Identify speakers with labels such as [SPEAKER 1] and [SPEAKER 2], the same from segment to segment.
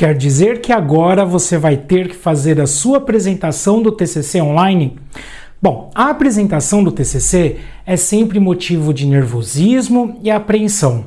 [SPEAKER 1] Quer dizer que agora você vai ter que fazer a sua apresentação do TCC online? Bom, a apresentação do TCC é sempre motivo de nervosismo e apreensão.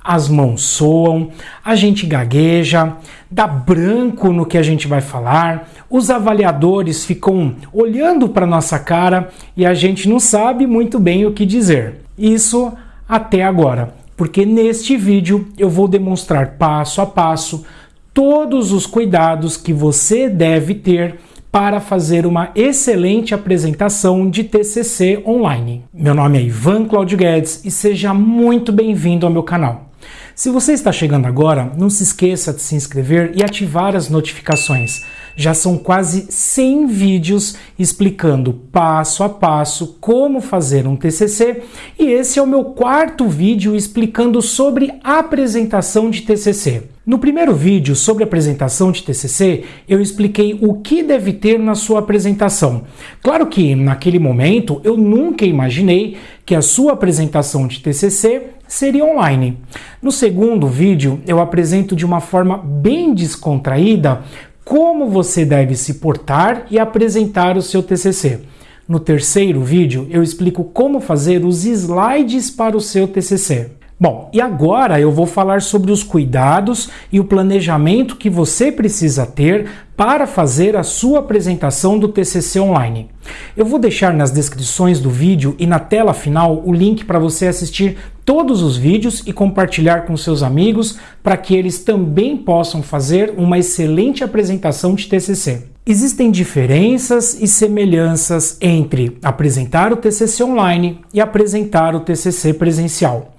[SPEAKER 1] As mãos soam, a gente gagueja, dá branco no que a gente vai falar, os avaliadores ficam olhando para nossa cara e a gente não sabe muito bem o que dizer. Isso até agora, porque neste vídeo eu vou demonstrar passo a passo todos os cuidados que você deve ter para fazer uma excelente apresentação de TCC online. Meu nome é Ivan Claudio Guedes e seja muito bem-vindo ao meu canal. Se você está chegando agora, não se esqueça de se inscrever e ativar as notificações. Já são quase 100 vídeos explicando passo a passo como fazer um TCC e esse é o meu quarto vídeo explicando sobre apresentação de TCC. No primeiro vídeo sobre apresentação de TCC, eu expliquei o que deve ter na sua apresentação. Claro que, naquele momento, eu nunca imaginei que a sua apresentação de TCC seria online. No segundo vídeo, eu apresento de uma forma bem descontraída como você deve se portar e apresentar o seu TCC. No terceiro vídeo, eu explico como fazer os slides para o seu TCC. Bom, e agora eu vou falar sobre os cuidados e o planejamento que você precisa ter para fazer a sua apresentação do TCC online. Eu vou deixar nas descrições do vídeo e na tela final o link para você assistir todos os vídeos e compartilhar com seus amigos para que eles também possam fazer uma excelente apresentação de TCC. Existem diferenças e semelhanças entre apresentar o TCC online e apresentar o TCC presencial.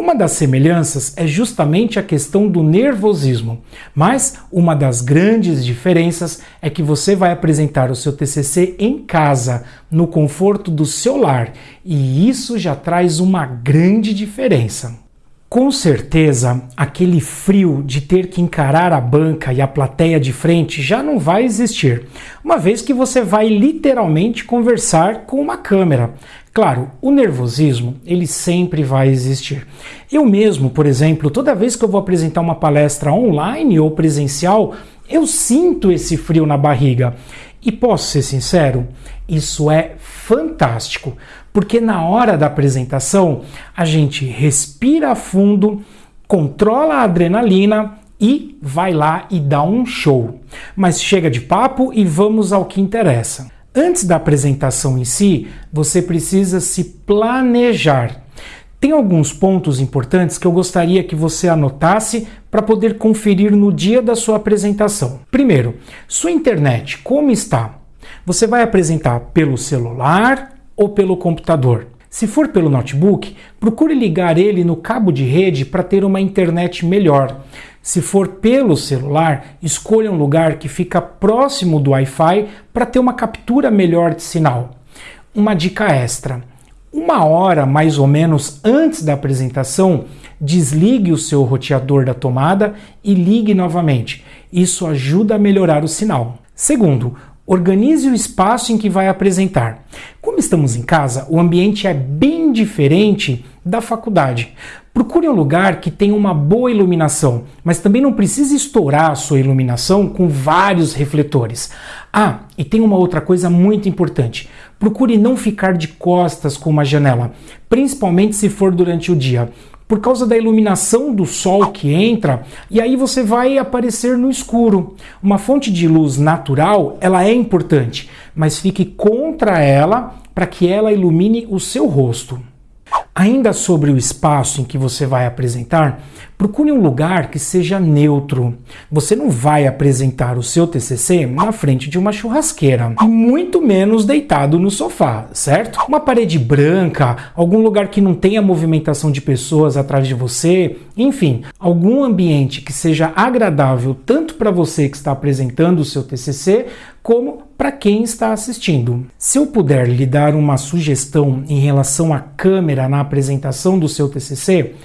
[SPEAKER 1] Uma das semelhanças é justamente a questão do nervosismo, mas uma das grandes diferenças é que você vai apresentar o seu TCC em casa, no conforto do seu lar, e isso já traz uma grande diferença. Com certeza, aquele frio de ter que encarar a banca e a plateia de frente já não vai existir, uma vez que você vai literalmente conversar com uma câmera. Claro, o nervosismo, ele sempre vai existir. Eu mesmo, por exemplo, toda vez que eu vou apresentar uma palestra online ou presencial, eu sinto esse frio na barriga. E posso ser sincero, isso é fantástico, porque na hora da apresentação a gente respira fundo, controla a adrenalina e vai lá e dá um show. Mas chega de papo e vamos ao que interessa. Antes da apresentação em si, você precisa se planejar. Tem alguns pontos importantes que eu gostaria que você anotasse para poder conferir no dia da sua apresentação. Primeiro, sua internet, como está? Você vai apresentar pelo celular ou pelo computador? Se for pelo notebook, procure ligar ele no cabo de rede para ter uma internet melhor. Se for pelo celular, escolha um lugar que fica próximo do Wi-Fi para ter uma captura melhor de sinal. Uma dica extra: uma hora mais ou menos antes da apresentação, desligue o seu roteador da tomada e ligue novamente. Isso ajuda a melhorar o sinal. Segundo, Organize o espaço em que vai apresentar. Como estamos em casa, o ambiente é bem diferente da faculdade. Procure um lugar que tenha uma boa iluminação, mas também não precisa estourar a sua iluminação com vários refletores. Ah, e tem uma outra coisa muito importante. Procure não ficar de costas com uma janela, principalmente se for durante o dia por causa da iluminação do sol que entra, e aí você vai aparecer no escuro. Uma fonte de luz natural, ela é importante, mas fique contra ela para que ela ilumine o seu rosto. Ainda sobre o espaço em que você vai apresentar, procure um lugar que seja neutro. Você não vai apresentar o seu TCC na frente de uma churrasqueira, e muito menos deitado no sofá, certo? Uma parede branca, algum lugar que não tenha movimentação de pessoas atrás de você, enfim, algum ambiente que seja agradável tanto para você que está apresentando o seu TCC, como para quem está assistindo. Se eu puder lhe dar uma sugestão em relação à câmera na apresentação do seu TCC,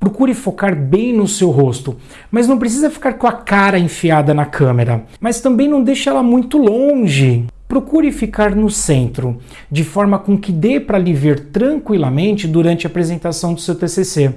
[SPEAKER 1] procure focar bem no seu rosto, mas não precisa ficar com a cara enfiada na câmera, mas também não deixe ela muito longe. Procure ficar no centro, de forma com que dê para lhe ver tranquilamente durante a apresentação do seu TCC.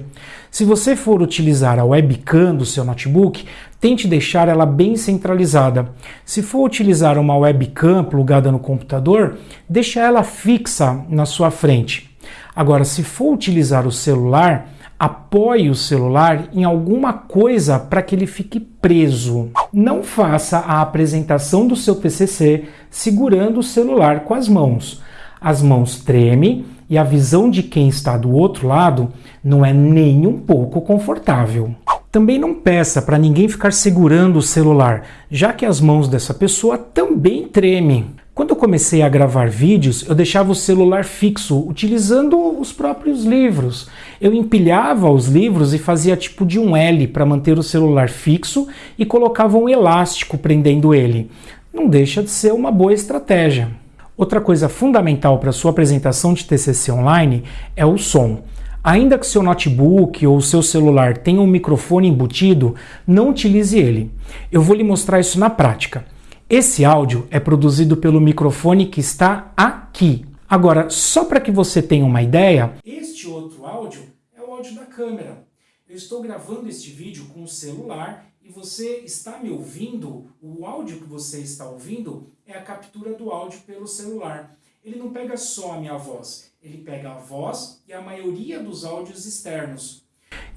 [SPEAKER 1] Se você for utilizar a webcam do seu notebook, tente deixar ela bem centralizada. Se for utilizar uma webcam plugada no computador, deixe ela fixa na sua frente. Agora, se for utilizar o celular, apoie o celular em alguma coisa para que ele fique preso. Não faça a apresentação do seu TCC segurando o celular com as mãos. As mãos tremem e a visão de quem está do outro lado não é nem um pouco confortável. Também não peça para ninguém ficar segurando o celular, já que as mãos dessa pessoa também tremem. Quando eu comecei a gravar vídeos, eu deixava o celular fixo, utilizando os próprios livros. Eu empilhava os livros e fazia tipo de um L para manter o celular fixo e colocava um elástico prendendo ele. Não deixa de ser uma boa estratégia. Outra coisa fundamental para sua apresentação de TCC online é o som. Ainda que seu notebook ou seu celular tenha um microfone embutido, não utilize ele. Eu vou lhe mostrar isso na prática. Esse áudio é produzido pelo microfone que está aqui. Agora, só para que você tenha uma ideia, este outro áudio é o áudio da câmera. Eu estou gravando este vídeo com o celular e você está me ouvindo, o áudio que você está ouvindo é a captura do áudio pelo celular. Ele não pega só a minha voz, ele pega a voz e a maioria dos áudios externos.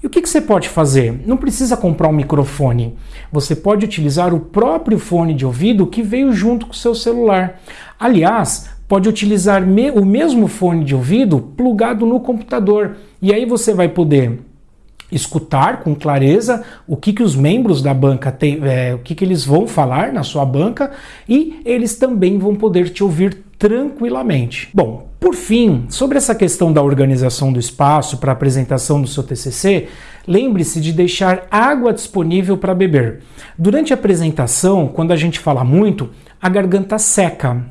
[SPEAKER 1] E o que, que, você pode fazer? Não precisa comprar um microfone. Você pode utilizar o próprio fone de ouvido que veio junto com o seu celular. Aliás, pode utilizar me o mesmo fone de ouvido plugado no computador. E aí você vai poder escutar com clareza o que, que os membros da banca têm, é, o que, que eles vão falar na sua banca e eles também vão poder te ouvir tranquilamente. Bom, por fim, sobre essa questão da organização do espaço para apresentação do seu TCC, lembre-se de deixar água disponível para beber. Durante a apresentação, quando a gente fala muito, a garganta seca.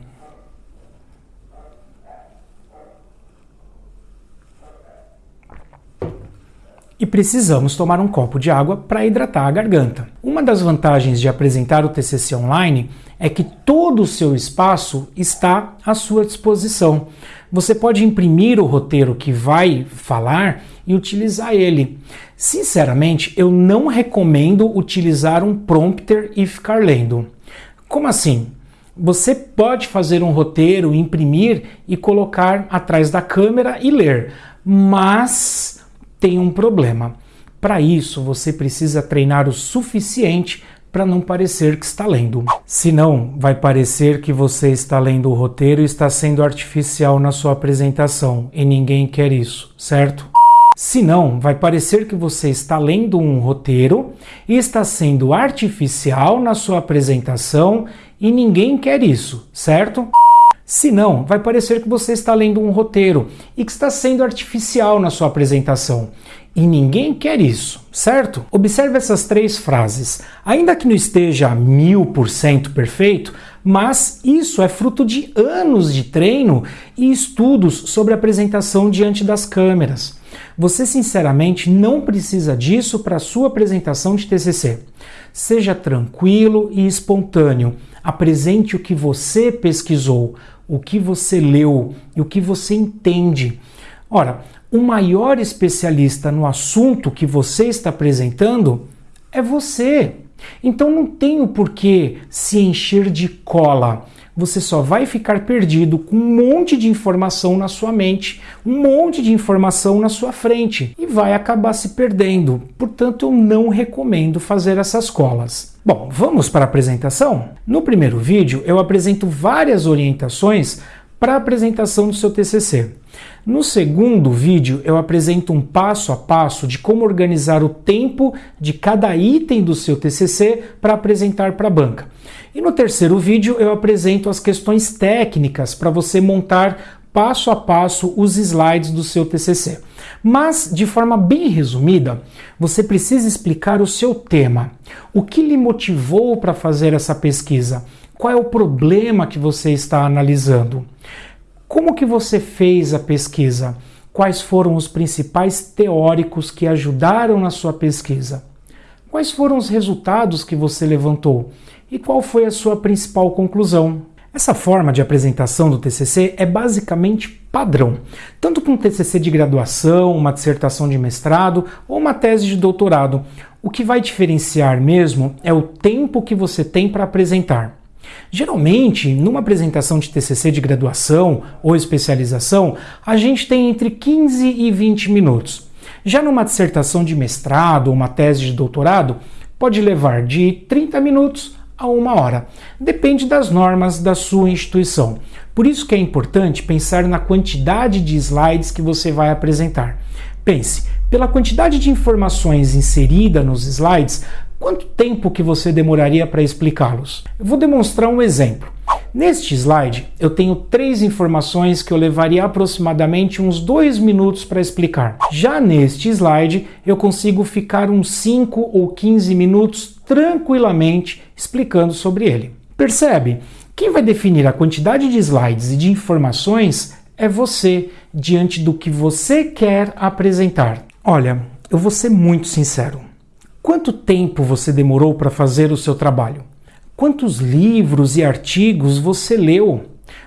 [SPEAKER 1] E precisamos tomar um copo de água para hidratar a garganta. Uma das vantagens de apresentar o TCC online é que todo o seu espaço está à sua disposição. Você pode imprimir o roteiro que vai falar e utilizar ele. Sinceramente, eu não recomendo utilizar um prompter e ficar lendo. Como assim? Você pode fazer um roteiro, imprimir e colocar atrás da câmera e ler, mas tem um problema. Para isso, você precisa treinar o suficiente para não parecer que está lendo. Senão, vai parecer que você está lendo o roteiro e está sendo artificial na sua apresentação, e ninguém quer isso, certo? Senão, vai parecer que você está lendo um roteiro e está sendo artificial na sua apresentação e ninguém quer isso, certo? Se não, vai parecer que você está lendo um roteiro e que está sendo artificial na sua apresentação. E ninguém quer isso, certo? Observe essas três frases. Ainda que não esteja mil por cento perfeito, mas isso é fruto de anos de treino e estudos sobre apresentação diante das câmeras. Você sinceramente não precisa disso para sua apresentação de TCC. Seja tranquilo e espontâneo. Apresente o que você pesquisou, o que você leu e o que você entende. Ora, o maior especialista no assunto que você está apresentando é você. Então não tem o porquê se encher de cola. Você só vai ficar perdido com um monte de informação na sua mente, um monte de informação na sua frente e vai acabar se perdendo. Portanto, eu não recomendo fazer essas colas. Bom, vamos para a apresentação? No primeiro vídeo eu apresento várias orientações para a apresentação do seu TCC. No segundo vídeo eu apresento um passo a passo de como organizar o tempo de cada item do seu TCC para apresentar para a banca. E no terceiro vídeo eu apresento as questões técnicas para você montar passo a passo os slides do seu TCC. Mas, de forma bem resumida, você precisa explicar o seu tema. O que lhe motivou para fazer essa pesquisa? Qual é o problema que você está analisando? Como que você fez a pesquisa? Quais foram os principais teóricos que ajudaram na sua pesquisa? Quais foram os resultados que você levantou? E qual foi a sua principal conclusão? Essa forma de apresentação do TCC é basicamente padrão, tanto para um TCC de graduação, uma dissertação de mestrado ou uma tese de doutorado. O que vai diferenciar mesmo é o tempo que você tem para apresentar. Geralmente, numa apresentação de TCC de graduação ou especialização, a gente tem entre 15 e 20 minutos. Já numa dissertação de mestrado ou uma tese de doutorado, pode levar de 30 minutos a uma hora. Depende das normas da sua instituição. Por isso que é importante pensar na quantidade de slides que você vai apresentar. Pense, pela quantidade de informações inserida nos slides, quanto tempo que você demoraria para explicá-los? Eu vou demonstrar um exemplo. Neste slide, eu tenho três informações que eu levaria aproximadamente uns dois minutos para explicar. Já neste slide, eu consigo ficar uns 5 ou 15 minutos tranquilamente explicando sobre ele. Percebe? Quem vai definir a quantidade de slides e de informações é você, diante do que você quer apresentar. Olha, eu vou ser muito sincero. Quanto tempo você demorou para fazer o seu trabalho? Quantos livros e artigos você leu?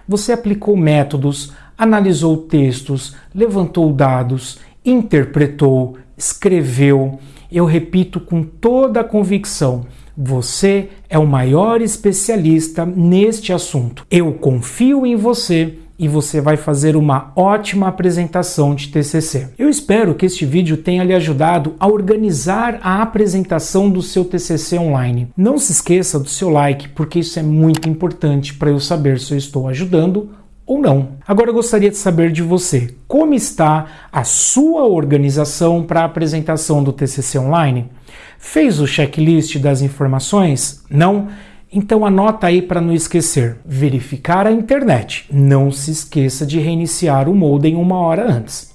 [SPEAKER 1] Você aplicou métodos, analisou textos, levantou dados, interpretou, escreveu. Eu repito com toda a convicção: você é o maior especialista neste assunto. Eu confio em você e você vai fazer uma ótima apresentação de TCC. Eu espero que este vídeo tenha lhe ajudado a organizar a apresentação do seu TCC online. Não se esqueça do seu like, porque isso é muito importante para eu saber se eu estou ajudando ou não. Agora eu gostaria de saber de você, como está a sua organização para a apresentação do TCC online? Fez o checklist das informações? Não? Então anota aí para não esquecer. Verificar a internet. Não se esqueça de reiniciar o modem uma hora antes.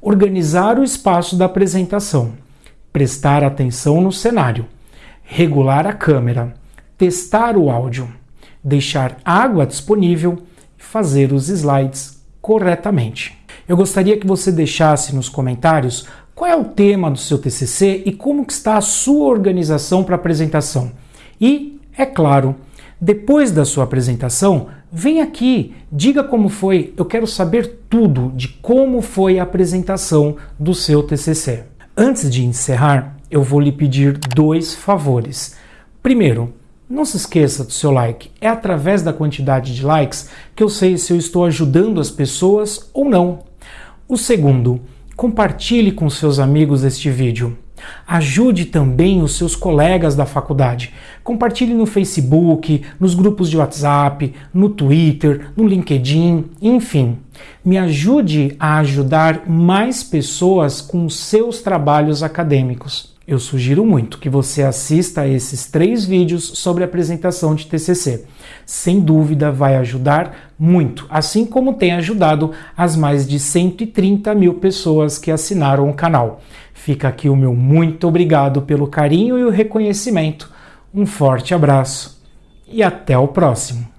[SPEAKER 1] Organizar o espaço da apresentação. Prestar atenção no cenário. Regular a câmera. Testar o áudio. Deixar água disponível fazer os slides corretamente. Eu gostaria que você deixasse nos comentários qual é o tema do seu TCC e como está a sua organização para a apresentação. E é claro, depois da sua apresentação, vem aqui, diga como foi. Eu quero saber tudo de como foi a apresentação do seu TCC. Antes de encerrar, eu vou lhe pedir dois favores. Primeiro, não se esqueça do seu like. É através da quantidade de likes que eu sei se eu estou ajudando as pessoas ou não. O segundo, compartilhe com seus amigos este vídeo. Ajude também os seus colegas da faculdade. Compartilhe no Facebook, nos grupos de WhatsApp, no Twitter, no LinkedIn, enfim. Me ajude a ajudar mais pessoas com seus trabalhos acadêmicos. Eu sugiro muito que você assista a esses três vídeos sobre apresentação de TCC. Sem dúvida vai ajudar muito, assim como tem ajudado as mais de 130 mil pessoas que assinaram o canal. Fica aqui o meu muito obrigado pelo carinho e o reconhecimento. Um forte abraço e até o próximo.